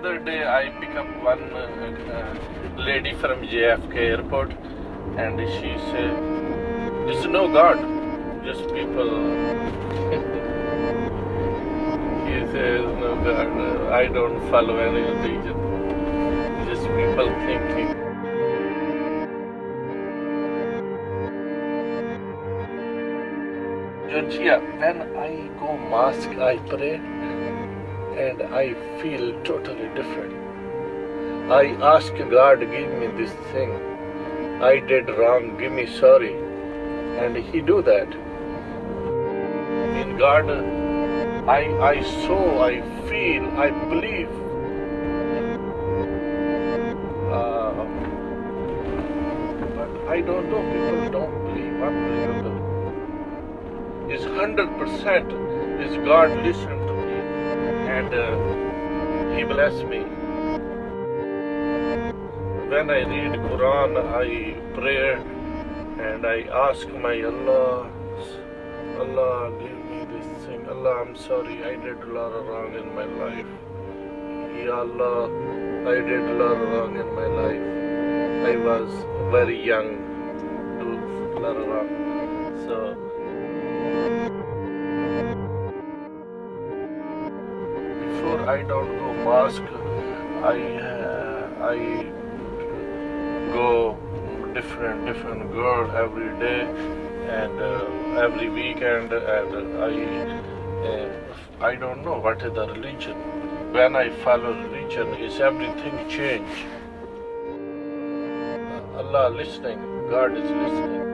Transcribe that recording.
day I pick up one uh, uh, lady from JFK airport and she said, There's no God, just people. he says, No God, uh, I don't follow any religion, just people thinking. Georgia, when I go mosque, I pray and I feel totally different. I ask God, give me this thing. I did wrong, give me sorry. And He do that. In God, I, I saw, I feel, I believe. Uh, but I don't know, people don't believe, unbelievable. Is 100% is God listen and uh, He bless me. When I read Quran, I pray and I ask my Allah, Allah give me this thing. Allah, I'm sorry, I did a lot of wrong in my life. Ya Allah, I did a lot of wrong in my life. I was very young, a lot of wrong. So I don't go mosque, I I go different different girl every day and uh, every weekend and I uh, I don't know what is the religion. When I follow religion, is everything change. Allah listening, God is listening.